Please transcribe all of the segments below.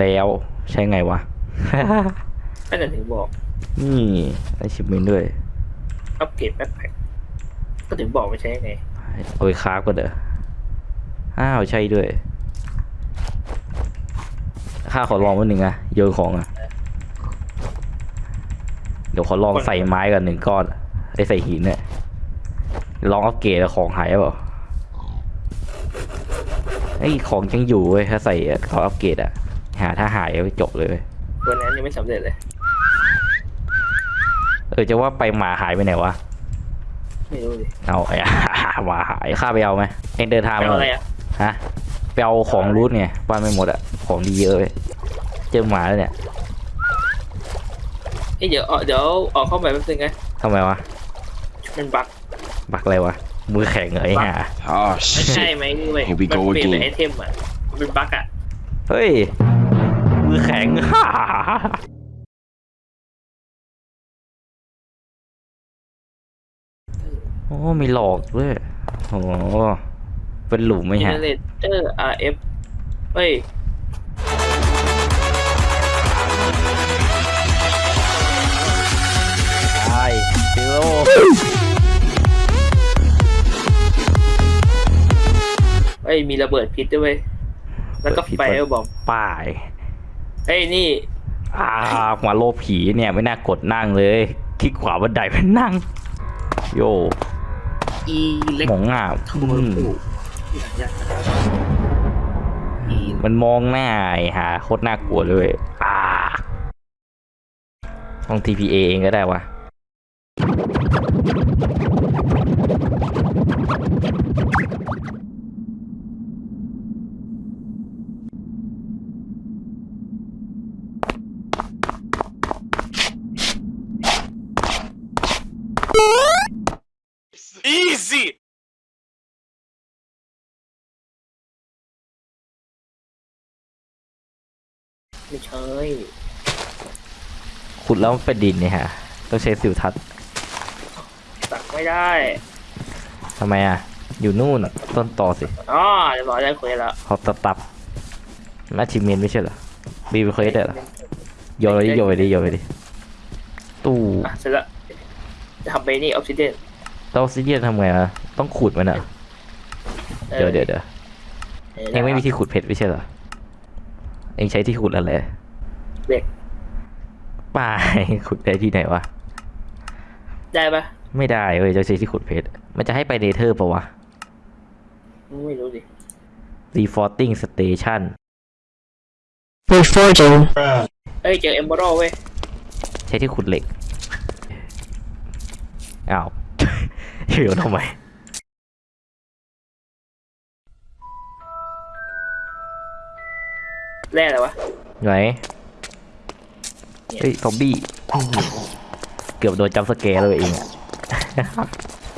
แล้วใช้ไงวะก็จะถึงบอกนี่ได้ชิปเมนด้วยอัปเกรดแบ็คแพ็คก็ถึงบอกไม่ใช่ไงเอาไปคราฟก็เด้ออ้าวใช่ด้วยข้าขอลองวันหนึ่งอะโยนของอะเดี๋ยวขอลองใส่ไม้กันหนึ่งก้อนไอ้ใส่หินเนี่ยลองอัปเกรดแล้วของหายเปล่าไอ้ยของยังอยู่เว้ยถ้าใส่อะเขาอัปเกรดอะ หาถ้าหายก็จบเลยเว้ยตัวนั้นยังไม่สำเร็จเลย เออจะว่าไปหมาหายไปไหนวะ ไม่รู้ดิเอาไอ้ หมาหายข้าไปเอาไหมเองเดินทางไปมาเอาอะไรอะฮะไปเอาของรูทไงบ้านไม่หมดอะของดีเยอะเลยเจอหมาแล้วเนี่ยเอ้ยเดี๋ยวเอาเดี๋ยวออกเข้าไปแป๊บนึงนะทำไมวะมันบั๊กบักอะไรวะมือแข็งเหรอไอ้ห่า Oh ไม่ใช่ shit. ไหมนี่เว้ย Here we มัน go เปลี่ยนเป็น again ไอเทมอะ มันเป็นบั๊กอะ เฮ้ย มือแข็งโอ้มีหลอกด้วยโอ้เป็นหลุมไหมเจฮะเนเรเตอร์ RF เฮ้ยใช่ฟิโลเฮ้ยมีระเบิดพิษด้วยเวยแล้วก็ไฟบอมป้าย เฮ้ยนี่อ่าหัวโลผีเนี่ยไม่น่ากดนั่งเลยคลิกขวาบันไดไปนั่ง โยอีเล็กหมองอะโทอืมรูอีมันมองหน้าไอ้หาโคตรน่ากลัวเลย อ่าต้อง TPA เองก็ได้วะ ไม่ใช่ขุดแล้วมันเป็นดินเนี่ยฮะ ต้องใช้สิวทัศน์ตักไม่ได้ทำไมอะ อยู่นู่นอะต้นต่อสิอ๋อเรียบร้อยได้คุยแล้วฮอตตับน่าชิมเมนไม่ใช่เหรอบีไปเคยได้เหรอโยนไปดิโยนไปดิโยนไปดิตู้อะเสร็จแล้วจะทำไปนี่ออฟซิเดนเต้าซิเดียนทำไงอะต้องขุดมันอะเดี๋ยวเดี๋ยวเดี๋ยวเองไม่มีที่ขุดเพชรไม่ใช่เหรอ เองใช้ที่ขุดอะไรเด็กป้าขุดได้ที่ไหนวะ ได้ปะไม่ได้เว้ยจะใช้ที่ขุดเพชร มันจะให้ไปเนเธอร์ปะวะ ไม่รู้ดิ Reforging Station Reforging. เอ้ยเจอเอมเบอร์เว้ย ใช้ที่ขุดเหล็ก อ้าวเดี๋ยวทำไม แร่อะไรวะไหนเฮ้ยซอมบี้เกือบโดนจัมป์สแกร์เลยเอง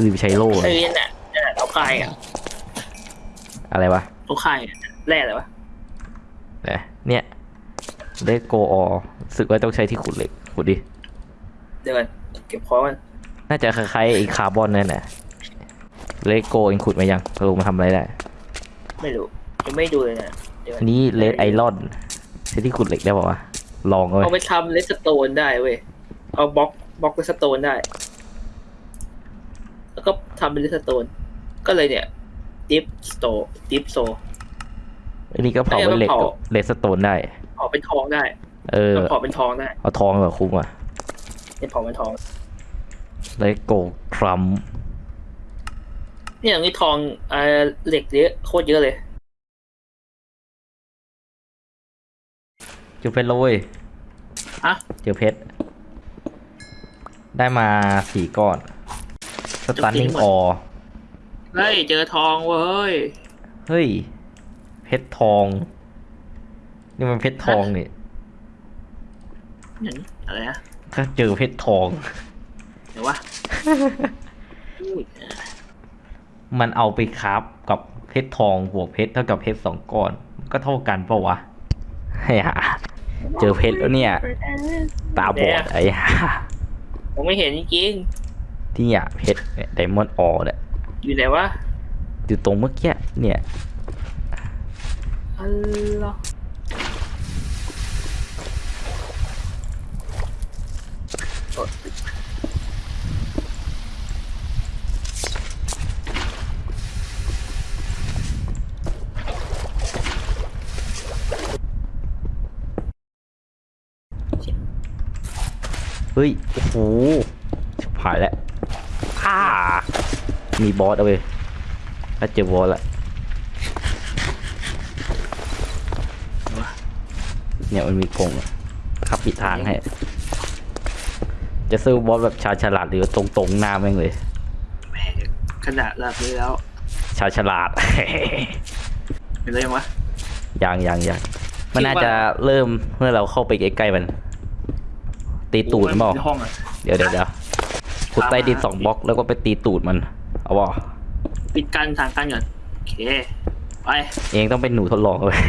ลืมใช้โล่เอ้ยนั่นน่ะนั่นน่ะเขาคายอะอะไรวะเขาคายอะแร่อะไรวะเนี่ยได้โกออสึกว่าต้องใช้ที่ขุดเหล็กขุดดิเดี๋ยวก่อนเก็บคอมันน่าจะคล้ายๆไอ้คาร์บอนนั่นแหละเลโกเองขุดมายังลงมาทำอะไรได้ ไม่รู้ยังไม่ดูเลยนะเดี๋ยวก่ อันนี้เลดไอรอนใช้ที่ขุดเหล็กได้ป่าวะลองเลยเอาไปทำเลสโตนได้เว้ย เอาบล็อกบล็อกเลสโตนได้ แล้วก็ทำเป็นเลสโตน ก็เลยเนี่ยดิฟสโตดิฟโซ อันนี้ก็เผาเอ้ยเป็นเหล็กมันเผากับเลสโตนได้เผาเป็นทองได้เออเผาเป็นทองได้เอาทองแบบคุ้มอะเนี่ยเผาเป็นทอง เลโกทรัมเนี่ยอย่างนี้ทองเอ่อเหล็กเยอะโคตรเยอะเลย จอเพชรแล้วเว้ยอะเจอเพชร ได้มาสี่ก้อน สตันนิ่งออ เฮ้ย เจอทองเว้ย เฮ้ย เพชรทอง นี่มันเพชรทองนี่นั่นอะไรนะถ้าเจอเพชรทอง เดี๋ยววะอุ้ยมันเอาไปคราฟกับเพชรทองบวกเพชรเท่ากับเพชรสองก้อน ก็เท่ากันปะวะไอ้ห่า เจอเพชรแล้วเนี่ย ตาบอดไอ้ห่าผมไม่เห็นจริงที่เนี่ยเพชรเนี่ยไดมอนด์ออเนี่ยๆอยู่ไหนวะอยู่ตรงเมื่อกี้เนี่ย อัลลอฮ์ ฮ้ย โอ้โหชิบหายแล้วอ้ามีบอสเอาไปถ้าเจอบอสละเนี่ยมันมีกรงอะขับปิดทางให้ จะซื้อบอสแบบชาญฉลาดหรือตรงๆหน้าแม่งเลยแหมขนาดแบบนี้แล้ว ชาญฉลาดเป็นไรยังวะยังยังยังมันคิดว่าน่าจะเริ่มเมื่อเราเข้าไปใกล้ๆมัน ตีตูดมันบอกในห้องอะเดี๋ยวเดี๋ยวเดี๋ยวขุดใต้ดินสองบล็อกแล้วก็ไปตีตูดมัน เอาบ่ปิดกันทางกันก่อนโอเคไปเองต้องเป็นหนูทดลองเลย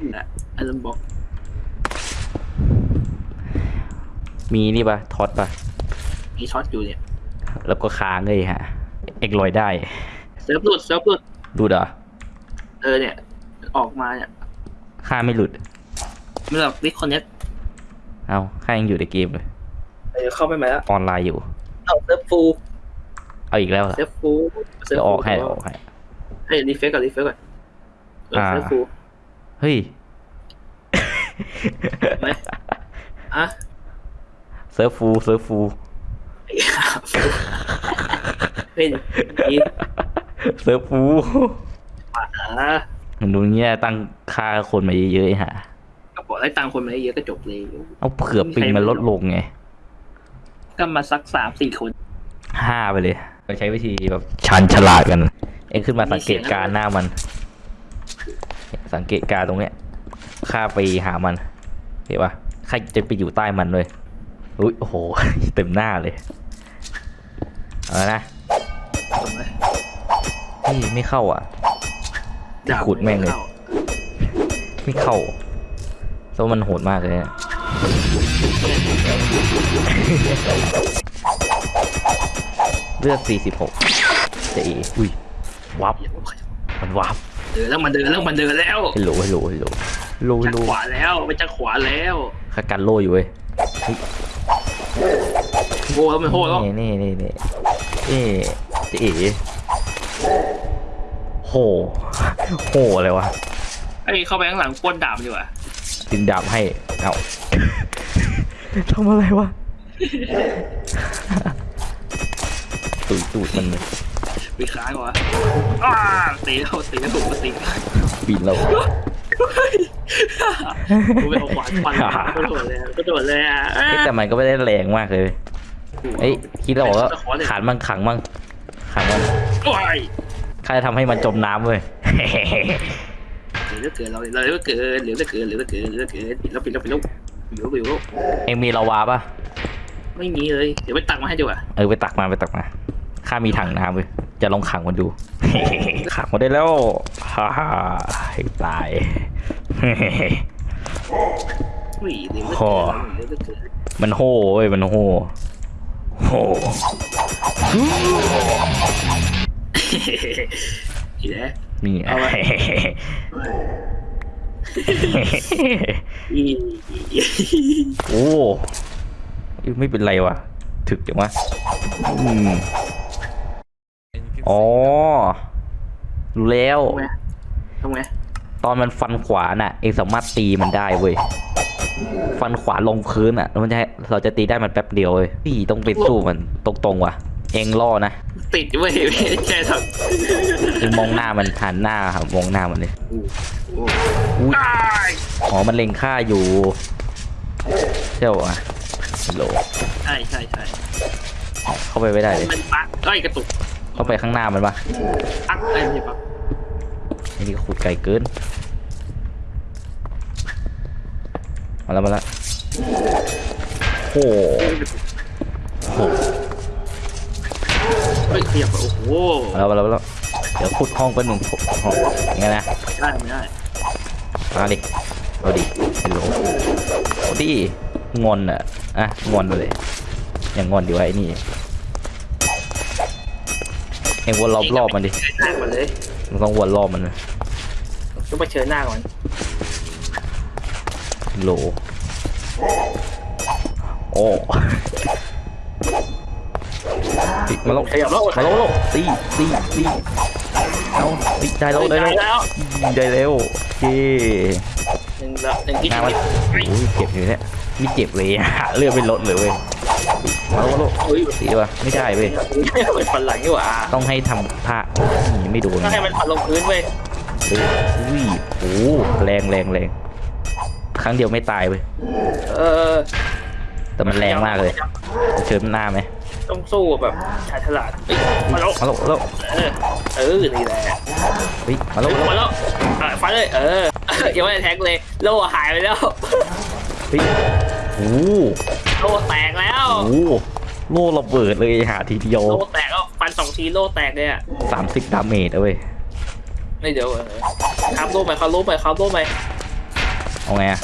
นี่แหละอันนั้นบอกมีนี่ปะท็อตปะมีช็อตอยู่เนี่ย แล้วก็ค้างเลยฮะ เอกลอยได้เซิร์ฟหลุดเซิร์ฟหลุดดูดเหรอเออเนี่ย ออกมาเนี่ยค่าไม่หลุดไม่หรอก disconnect เอาค่ายังอยู่ในเกมเลยเออเข้าไปไหมแล้วออนไลน์อยู่ เอา serv full เอาอีกแล้วเหรอเซิร์ฟฟูลเซิร์ฟเดี๋ยวอฟูอกให้เดี๋ยวออกให้เฮ้ย refresh ก่อน refresh ก่อนเอออ่า serv full เฮ้ยไหมอะ serv full serv full ไอ้ห่าเฮ้ยดีเซิร์ฟฟูอะมันดูเงี้ยตั้งค่าคนมาเยอะๆไอ้ห่าก็ บอกได้ตังค์คนมาเยอะก็จบเลยเอาเผื่อปิงมันลดลงไง ก็มาสักสามสี่คนห้าไปเลยไปใช้วิธีแบบชันฉลาดกัน เองขึ้นมาสังเกตการณ์หน้ามัน สังเกตการณ์ตรงเนี้ยข้าไปหามันเห็นปะข้าจะไปอยู่ใต้มันเลยอุ้ยโอ้โห เต็มหน้าเลย เอาละนะตรงไหนเฮ้ยไม่เข้าอะที่ขุดแม่งเลย ไม่เข้า เพราะมันโหดมากเลยอะเลือด46จะอีอุ้ยวับมันวับเดินแล้วมันเดินแล้วมันเดินแล้วฮัลโหลฮัลโหลฮัลโหลฮัลโหลฮัจาลกโหลขวาแล้วไปจากขวาแล้วข้ากันโล่อยู่เว้ยโง่แล้วมันโง่แล้วนี่นี่นี่นี่เอ๊ะจะเอ๋โหโหอะไรวะไอ้ยเข้าไปข้างหลังปล้นดาบดีกว่า ดึงดาบให้ เอาทำอะไรวะ ตูดตูดมันเลยไปค้างก่อนอ้าตีแล้วตีแล้วถูกมาตีบินเรากูไปเอาขวานฟันก็โดดเลยก็โดดเลยอะเอ๊ะแต่มันก็ไม่ได้แรงมากเลยเอ้ยคิดเราว่าขันมันขังมั่งขังมันโอ้ยข้าจะทำให้มันจมน้ำเว้ย เหลือเกินเราเหลือเกินเหลือเกินเหลือเกินเหลือเกินปิดแล้วปิดแล้วปิดแล้วปิดแล้วปิดแล้วเองมีลาวาปะไม่มีเลยเดี๋ยวไปตักมาให้ดีกว่าเออไปตักมาไปตักมาข้ามีถังน้ำเว้ยจะลองขังมันดูขังมันได้แล้วฮ่าฮ่าให้ตายอุ้ยเหลือโอ้เกินเหลือเกินมันโห่เว้ยมันโห่โห่อีแล้ว นี่เอาไว้ อีโอ้ยไม่เป็นไรวะถึกจังวะอืมอ๋อ รู้แล้ว ทำไงทำไงตอนมันฟันขวาน่ะ เองสามารถตีมันได้เว้ย ฟันขวาลงพื้นอะแล้วมันจะให้เราจะตีได้มันแป๊บเดียวเว้ยพี่ต้องไปสู้มันตรงๆว่ะ เองล่อนะติดเว้ยไม่ใช่ทเองมองหน้ามันหันหน้าครับมองหน้ามันเลยำโอ้อุ๊ยตายอ๋อมันเล็งฆ่าอยู่ใช่ปะฮัลโหลใช่ใช่ใช่เข้าไปไม่ได้เลยมันปักเอ้ยกระตุกเข้าไปข้างหน้ามันปะปักเอ้ยไม่ใช่ปักไอ้นี่ก็ขุดไกลเกินมาแล้วมาแล้วโอ้โหโอ้โห เฮ้ยขยับไปโอ้โหมาแล้วมาแล้วมาแล้วเดี๋ยวขุดห้องเป็นหนึ่งห้องยังไงนะ ได้ไม่ได้มาดิเอาดิฮัลโหลเอาดิงอนอะอะงอนเลย อย่างงอนดีวะไอ้นี่ เอ็งวนรอบรอบมันดิเชิญหน้าก่อนเลยมันต้องวนรอบมันนะต้องไปเชิญหน้าก่อนโหลโอ้ ติมาแล้วขยับแล้วมาแล้วมาแล้วตีตีตีเอาตีได้แล้วได้ได้แล้วแล้วได้แล้วโอเคหนึ่งละหนึ่งที่งานมันโอ้ยเจ็บอยู่เนี่ยไม่เจ็บเลยอะเลือดไม่ลดเลยเว้ยมาโลมาโลเฮ้ยตีได้ปะไม่ได้เว้ยเป็นฟันหลังนี่หว่าต้องให้ทำท่าหนีไม่โดนต้องให้มันฟันลงพื้นเว้ยเฮ้ยอุ้ยโอ้โหแรงแรงแรงครั้งเดียวไม่ตายเว้ยเออ แต่มันแรงมากเลย เชิญหน้าไหมต้องสู้แบบชายฉลาดเฮ้ยมาแล้วมาโลมาโลเออเออนี่แหละเฮ้ยมาโลเฮ้ยมาโลมาแล้วอะฟันเลยเออยังไม่ได้ attack เลยโล่หายไปแล้วเฮ้ยโอ้โหโล่แตกแล้วโอ้โหโล่ระเบิดเลยหาทีเดียวโล่แตกแล้วฟันสองทีโล่แตกเลยอะสามสิบ damage เอาเว้ยไม่เดี๋ยวเออครับโล่ไปครับโล่ไปครับโล่ไปเอาไงอะ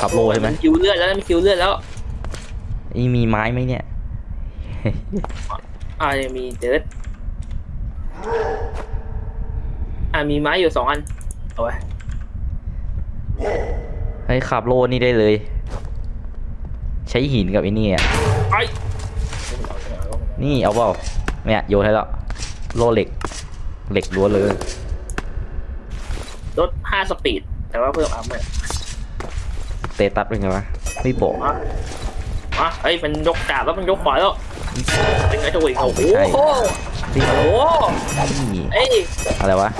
ขับโลใช่ไหมคิวเลือดแล้วมันคิวเลือดแล้ว นี่มีไม้ไหมเนี่ย อ่ายังมีเดิร์ดอ่ามีไม้อยู่สองอัน เอาไว้เฮ้ยขับโลนี่ได้เลย ใช้หินกับไอ้นี่อะไอ้นี่เอาเปล่าเนี่ยโยนให้แล้วโล่เหล็ก เหล็กล้วนเลยลดห้า speed แต่ว่าเพิ่ม up เลย status เป็นไงวะไม่บอก มามาเฮ้ยมันยกกาบแล้วมันยกขวาแล้วเป็นไงจะวิ่งโอ้โหไม่ใช่โอ้นี่โหนี่เอ้ยอะไรวะ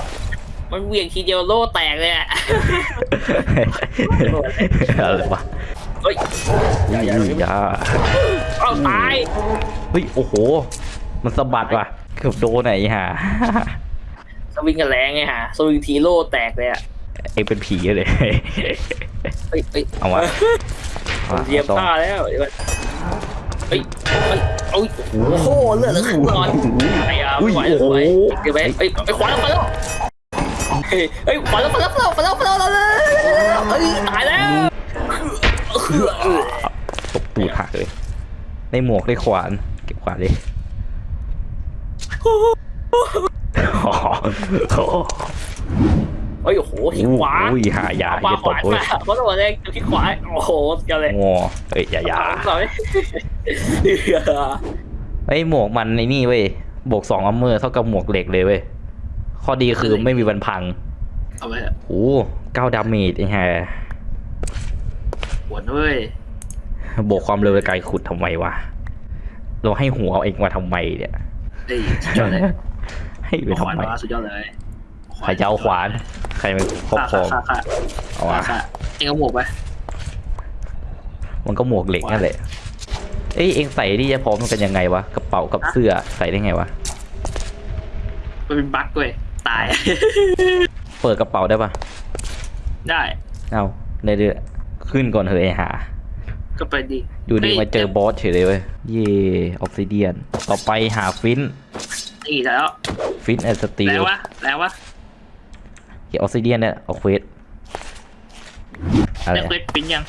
มันเหวี่ยงทีเดียวโล่แตกเลยอะอะไรวะเฮ้ยอุ้ยอุ้ยอยาเอาตายเฮ้ยโอ้โห มันสะบัดว่ะเกือบโดนไหนฮะสวิงกันแรงไงฮะสวิงทีโล่แตกเลยอะ เองเป็นผีเลยเฮ้ยเฮ้ยเอาวะเอาวะเหยียบต้องผ้าแล้วเดี๋ยวก่อนเฮ้ยเฮ้ยโอ้ยโอ้โหเลือดเหลือครึ่งหลอดไอ้ยาไม่ไหวไม่ไหวเดี๋ยวไปเฮ้ยไปขวาแล้วขวาแล้วเฮ้ยเฮ้ยขวาแล้วขวาแล้วขวาแล้วขวาแล้วขวาแล้วเฮ้ยตายแล้วตบตูดหักเลยได้หมวกได้ขวานเก็บขวานดิอ๋อเฮ้ยโอ้โหที่ขวาอุ้ยหายาขวาอย่าขตวาบเว้ยเพราะตัวแรกที่ขวาโอ้โหกันเลยงอเอ้ยอย่าอย่าสองเฮ้ยหมวกมันในนี่เว้ยบวกสองอัมเมอร์เท่ากับหมวกเหล็กเลยเว้ยข้อดีคือไม่มีวันพังเอาไปเถอะโอ้เก้า damage ไอ้ห่าปวดเว้ยบวกความเร็วไกลขุดทำไมวะเราให้หัวเอาเองมาทำไมเนี่ยเฮ้ยสุดยอดเลยให้ไปขวานทำไมมาสุดยอดเลยใครจะเอาขวาน ใครมาครอบครองค่ะค่ะเอาค่ะวะค่ะเอ็งเอาหมวกไปมันก็หมวกเหล็กนั่นแหละเอ้ยเองใส่นี่จะพร้อมกันยังไงวะกระเป๋ากับเสื้อใส่ได้ไงวะมันเป็นบั๊กเว้ยตาย เปิดกระเป๋าได้ปะได้เอาได้เดือขึ้นก่อนเถอะไอ้หา ก็ไปดีอยู่ดีฮ้ยมาเจอบอสเฉยเลยเว้ยเย่ออกซิเดียน ต่อไปหาฟินนี่แล้ว ฟินแอนสตีแล้ลววะแล้ววะ เกี่ยวออกซิเดียนเนี่ยเอาเควสอะไรได้เควสฟินยัง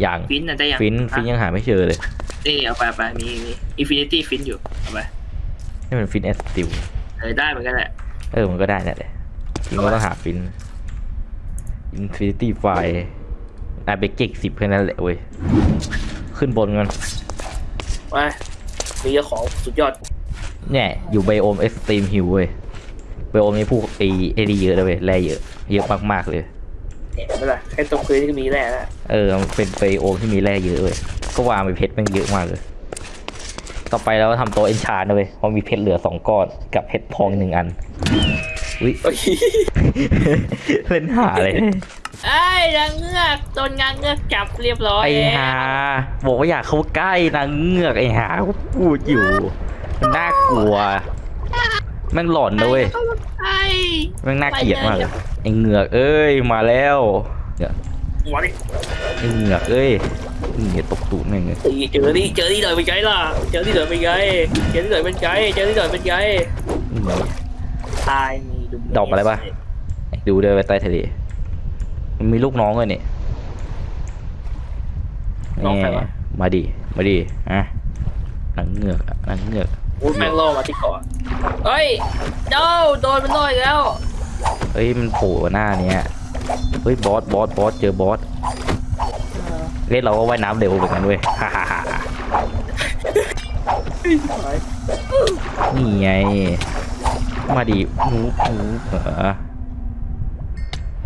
อย่าง flint น่ะได้ยัง flint flint ยังหาไม่เจอเลยนี่เอาไปเอาไปมีมี infinity flint อยู่เอาไปนี่มัน flint and steel เออได้เหมือนกันแหละเออมันก็ได้นั่นแหละจริงก็ต้องหา flint Infinity f i อาเบเก็กสิบแค่นั้นแหละเว้ยขึ้นบนกันไปมีเจ้าของสุดยอดเนี่ยอยู่ biome extreme hills เว้ย biome นี้พวกไอเอดีเยอะเลยเว้ยแร่เยอะ เยอะมากๆเลยเนี่ยไม่เป็นไรแค่ตรงพื้นก็มีแร่แล้วเออมันเป็นไบโอมที่มีแร่เยอะเว้ยก็วางไปเพชรแมันเยอะมากเลย ต่อไปเราทำโต๊ะเอนชานนะเว้ยเพราะมีเพชรเหลือสองก้อนกับเพชรทองหนึ่งอันอุ้ยเฮ้ยเล่นหาเลยไอ้ยนางเงือกโดนนางเงือกจับเรียบร้อยไอ้หาบอกว่าอยากเข้าใกล้นางเงือกไอ้หาพูดอยู่มันน่ากลัว แม่งหลอนนะเว้ยไอ้แม่งน่าเกลียดมากเลยไอ้เงือกเอ้ยมาแล้วเนี่ยหัวดิไอ้เงือกเอ้ยเงือกตกตูดแม่งเลยเฮ้ยเจอนี่เจอนี่หน่อยเป็นไงล่ะเจอนี่หน่อยเป็นไงเจอนี่หน่อยเป็นไงเจอนี่หน่อยเป็นไงอืมตายมีดูดอกอะไรปะดูเดินไปใต้ทะเลมันมีลูกน้องเลยเนี่ยน้องใครวะมาดิมาดิอะนางเงือกอะนางเงือกโอ้ยแม่งล่อมาที่เกาะเฮ้ยโดโดนมันล่ออีกแล้ว เฮ้ยมันโผล่หน้าเนี้ยเฮ้ยบอสบอสบอสเจอบอสเล่นเราก็ว่ายน้ำเร็วเหมือนกันเว้ยฮ่าฮ่าฮ่านี่ไง มาดิหนูหนูเออ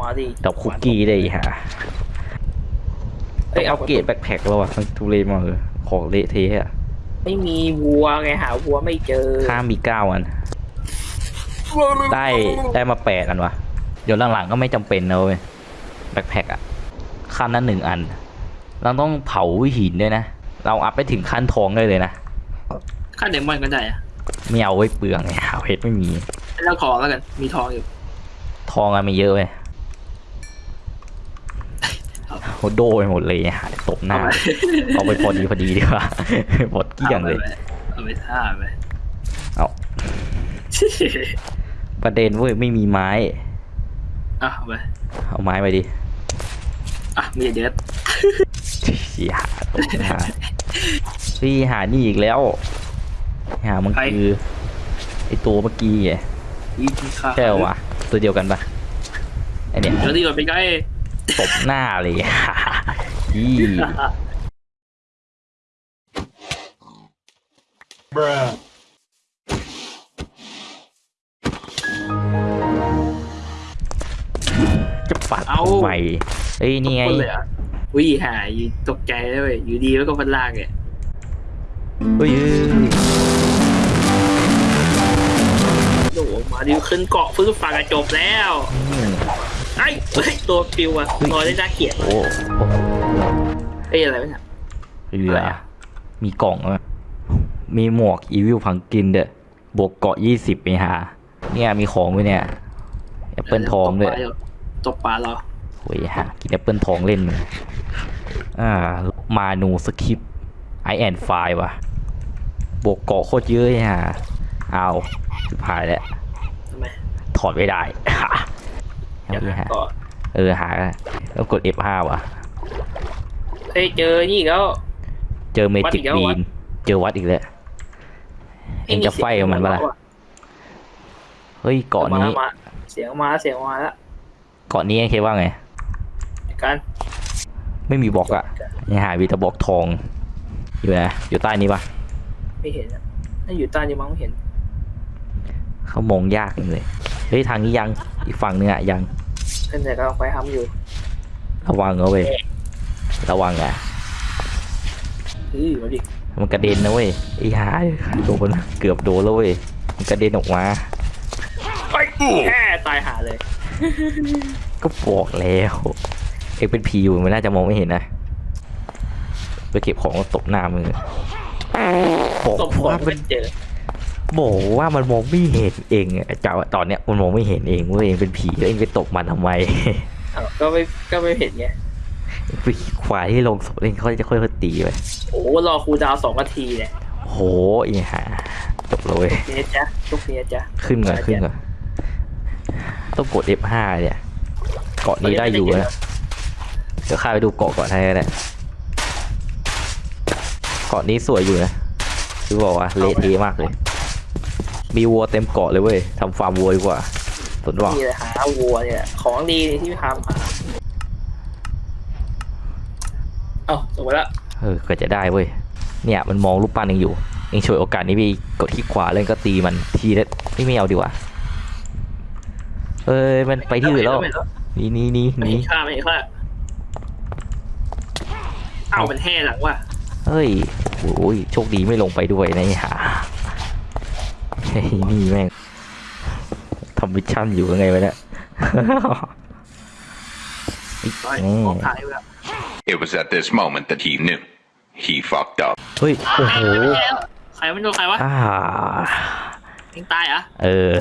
มาดิดอกคุกกี้ได้อีกฮะเฮ้ยเอาเอาเกรดแบ็คแพ็คแล้วอะมันทุเรศมากเลยของเละเทะอะ ไม่มีวัวไงหาวัวไม่เจอข้ามมีเก้าอัน ได้ได้มาแปดอันวะ เดี๋ยวหลังๆก็ไม่จำเป็นนะเว้ยแบ็คแพ็คอะขั้นนั้นหนึ่งอัน เราต้องเผาหินด้วยนะ เราอัพไปถึงขั้นทองได้เลยนะค่าเดมอนก็ได้อะไม่เอาไว้เปลืองไงเอาเพชรไม่มีแล้วทองแล้วกัน มีทองอยู่ ทองอะไม่เยอะเว้ย โหโดไปหมดเลยหาตบหน้า เอาไปพอดีพอดีดีกว่าหมดเกลี้ยงเลย เอาไปท่าไปเอาประเด็นเว้ยไม่มีไม้อะเอาไปเอาไม้ไปดิอะมีเด็ดเสียหาตบหน้าพี่หานี่อีกแล้ว หามันคือไอตัวเมื่อกี้ไงอีกค่าใช่เหรอวะตัวเดียวกันปะไอเนี่ยเดี๋ยวดีกว่าไปใกล้ ตบหน้าเลยยี่จะปัดทำไมเอ้ยนี่ไงคนเลยอะวิ่หายอยู่ตกใจเลยเว้ยอยู่ดีแล้วก็มันลากเนี่ยเฮ้ยโดดออกมาดิวขึ้นเกาะฟื้นฝากระจบแล้วอืม ไอ้เฮ้ยตัวปิวอะลอยได้น่าเกลียดโอ้โอ้เอ้ยอะไรวะเนี่ยเรือมีกล่องอะมีหมวกอีวิลพังกินเด้อบวกเกาะยี่สิบไปหาเนี่ยมีของไว้เนี่ยแอปเปิลทองด้วยตกปลาเราโอ้ยฮะกินแอปเปิลทองเล่นมันอ่ามานูสคริปไอแอนไฟว่ะบวกเกาะโคตรเยอะเลยฮะเอาสุดท้ายแล้วทำไมถอดไม่ได้ เดี๋ยวเอาดิฮะก่อนเออหาแล้วกด F5 ว่ะเฮ้ยเจอนี่อีกแล้ว เจอเมวัดจิอีกกแล้วบีวัดนเจอวัดอีกแล้วเองจะไฟกับมันปะล่ะเฮ้ยเกาะนี้มามาเสียงมาเสียงมาแล้วเกาะนี้ไอ้เคว่าไงกันไม่มีบล็อกอะยังหาวีแตะบล็อกทองอยู่นะอยู่ใต้นี้ปะไม่เห็นอะน่าอยู่ใต้นี่มั้งไม่เห็น เขามองยากจังเลย เฮ้ยทางนี้ยังอีกฝั่งนึงอะยังขึ้นแต่ก็เอาไปทำอยู่ ระวังเอาเว้ยระวังอะเฮ้ยมาดิมันกระเด็นนะเว้ยไอ้หาโดนเกือบโดนแล้วเว้ยมันกระเด็นออกมาไปแค่ตายหาเลย ก็บอกแล้วเอ็กเป็นผีอยู่มันน่าจะมองไม่เห็นนะไปเก็บของแล้วตบหน้ามือบอกตบหัวว่ามัมันนเจอ บอกว่ามันมองไม่เห็นเองอะจ้าตอนเนี้ยมันมองไม่เห็นเองเว่าเองเป็นผีแล้วเองไปตบมันทำไมอ้าวก็ไม่ก็ไม่เห็นไงไปควายที่ลงศพเองเขาจะค่อยๆตีไปโอ้รอครูดาวสองนาทีเนี่ยโหอีห่าจบเลยนี่จ้ะทุกนี้จ้ะขึ้นก่อนขึ้นก่อนต้องกด F5 เนี่ยเกาะนี้ได้อยู่นะเดี๋ยวข้าไปดูเกาะก่อนให้ก็ได้เกาะนี้สวยอยู่นะคือบอกว่าเละเทะมากเลย มีวัวเต็มเกาะเลยเว้ยทำฟาร์มวัวดีกว่าสนว่านี่เลยหาวัวเนี่ย ของดีนี่ที่ทำหาเอ้าส่งไปละเออก็จะได้เว้ยเนี่ยมันมองรูปปั้นเองอยู่เองช่วยโอกาสนี้ไปกดที่ขวาแล้วก็ตีมันทีละไม่ไม่เอาดีกว่าเอ้ยมันไปที่อื่นแล้วนี่นี่นี่ไม่เห็นี่นค่าไม่เห็นค่าเอ้ามันแห่หลังว่ะเฮ้ยโอ้ยโชคดีไม่ลงไปด้วยนะไอ้ห่าไอ้ นี่แม่งทำ mission อยู่ยังไงวะเนี่ยร้อยนี่ออกถ่ายไปแล้ว It was at this moment that he knew. He fucked up. เฮ้ย โอ้โห ใครมันโดนใครวะอ่าเองตายเหรอะ เออ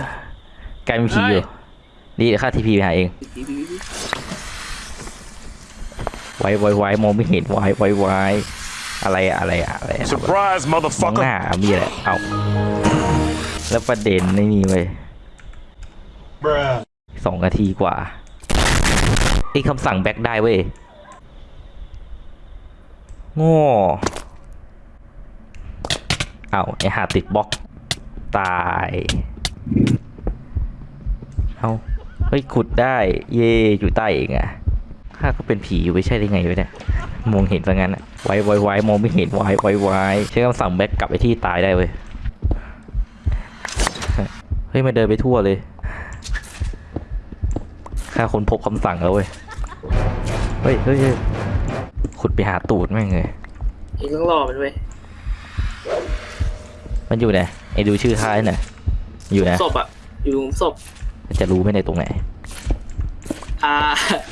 กลายเป็นผีอยู่ นี่เดี๋ยวข้าทีพีไปหาเอง ไว้ไว้ไว้มองไม่เห็นไว้ไว้ไว้อะไรอะอะไรอะอะไรอะ Surprise, มองห motherfucker. น้ามีอะไรเอา แล้วประเด็นในนี่เว้ยสองนาทีกว่าไอ้คำสั่ง back ได้เว้ยโง่เอาไอห่าติดบล็อก ตาย เอาเฮ้ยขุดได้ เย่อยู่ใต้เองอะข้าก็เป็นผีอยู่ไม่ใช่ได้ไงวะเนี่ย มองเห็นซะงั้นอะไว้ไว้ไว้มองไม่เห็นไว้ไว้ไว้ใช้คำสั่ง back กลับไปที่ตายได้เว้ย เฮ้ยมันเดินไปทั่วเลยข้าคนพบคำสั่งแล้วเว้ย เฮ้ยเฮ้ยเฮ้ยขุดไปหาตูดแม่งเลยเอีกต้องรอมันเว้ย มันอยู่ไหนไอ้ดูชื่อค่ายหน่อยอยู่ไหนศพอะอยู่ตรงศพจะรู้ไหมในตรงไหน อ่า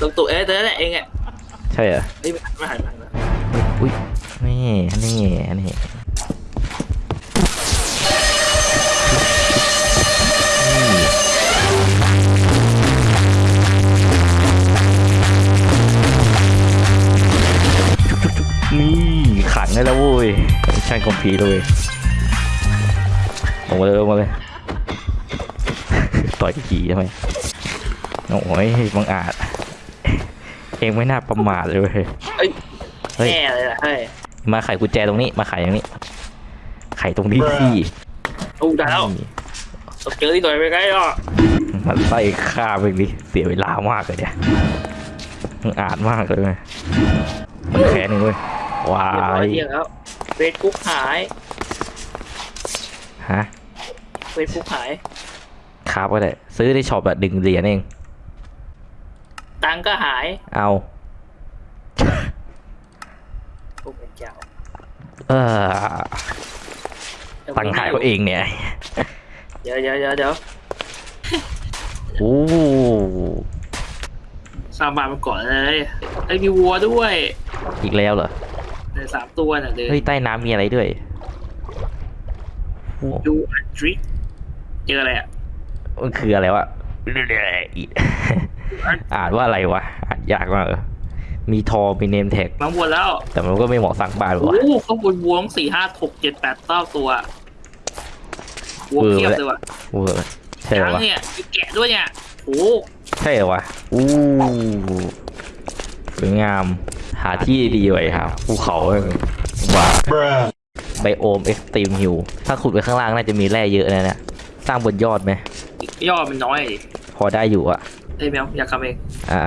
ตรงตัวเอ๊ะตัวนั่นแหละเองอะใช่เหรอเฮ้ยไม่หันมาหันมาอุ้ยนี่ นี่ นี่นี่ ได้แล้วเว้ยใช่คอมพีเลยลงมาเลยลงมาเลย ต่อยขี่ทำไมโอ้ยบังอาจ เองไม่น่าประมาทเลยเว้ยเอ้ยเฮ้ยแน่เลยล่ะเฮ้ยมาไขกุญแจตรงนี้ มาไขอย่างนี้ ไขตรงนี้สิโอ้ได้แล้วตกเจอที่หน่อยไปไกลอะมันไส้ฆ่าไปดิเสียเวลามากเลยเนี่ยมันอาจมากเลยเว้ยมันแค้นหนึ่งเว้ย วาเรียบร้อยยเที่ยงแล้วเฟซบุ๊กหายฮะเฟซบุ๊กหาย ครับก็ได้ซื้อใน shop แบบดึงเหรียญเอง ตังค์ก็หายเอาโอ้เป็นเจ้าเออตังค์หายเขาเองเนี่ยเดี๋ยวเดี๋ยวเดี๋ยวเดี๋ยวโอ้สร้างบ้านมาก่อนเลยไอ้ยมีวัวด้วย อีกแล้วเหรอ ในสามตัวน่ะเดี๋ยวเฮ้ยใต้น้ำมีอะไรด้วยโอ้ดูอันทริกเจออะไรอะมันคืออะไรวะ อ่านว่าอะไรวะอ่านยากมากเลยมีทอมีเนมแท็กมาวัวแล้วแต่มันก็ไม่เหมาะสร้างบ้านหรอกโอ้วะโหข้างบนวัวต้องสี่ห้าหกเจ็ดแปดเก้าตัววัวเออเพียบเลยว่ะเวอร์ใช่เหรอช้างวะเนี่ยมีแกะด้วยเนี่ยโอ้โหใช่เหรอวะอู้สวยงาม หาที่ดีไว้ครับภูเขาว่า Bruh. ไบโอมเอ็กซ์ตรีมฮิลถ้าขุดไปข้างล่างน่าจะมีแร่เยอะนะเนี่ยสร้างบนยอดไหมยอดมันน้อยดิพอได้อยู่อะเอ้ยแมวอยากทำเองอ่า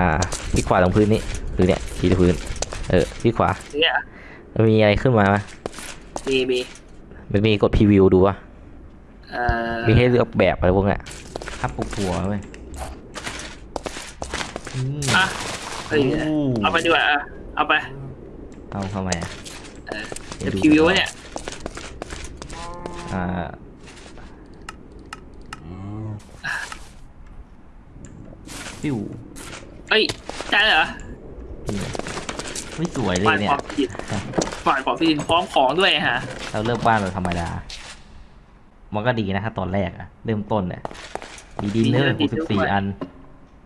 ที่ขวาตรงพื้นนี่คือเนี่ยที่พื้น เออที่ขวาเนี่ยมันมีอะไรขึ้นมาไหมมีมีมันมีกดพรีวิวดูวะเอ่อมีให้เลือกแบบอะไรพวกเนี้ยครับปลูกถั่วเว้ยอะเอ้ยเอาไปดีกว่าอะ เอาไป เอาทำไมอะเออเดี๋ยวพรีวิวไว้เนี่ย อ่าปิ้วเอ้ยได้เหรอไม่สวยเลฝ่ายยเนี่ขยองผิดฝ่ายของผิดพร้อมของด้วยฮะ เราเริ่มบ้านเราธรรมดา มันก็ดีนะถ้าตอนแรกอะเริ่มต้นเนี่ยมีดินเนอร์หกสิบสี่อัน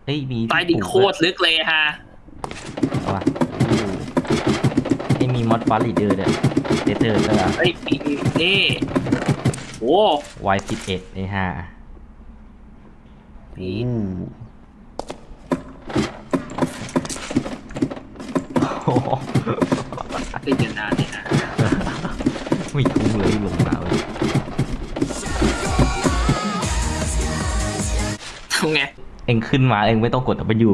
เฮ้ยมีใต้ดินโคตรลึกเลยฮะ เอาวะนี่ มีมอดฟาริเดอร์เนี่ยเดเตอร์ก็เฮ้ยมีมีนี่โอ้วายสิบเอ็ดในห้าอู้โอ้โหเป็นอย่างนานเนี่ยฮะไม่คุ้มเลยลงมาเลยทำไง เองขึ้นมาเองไม่ต้องกด W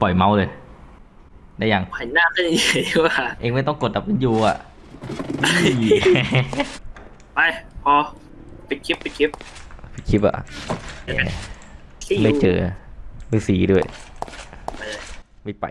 ปล่อยเมาส์เลย ได้ยังหันหน้าขึ้นอย่างนี้ดีกว่าเองไม่ต้องกด W อะ ไป พอไปคลิปไปคลิปคลิปอะ See you ไม่เจอไม่สีด้วยไปเลยไม่ไป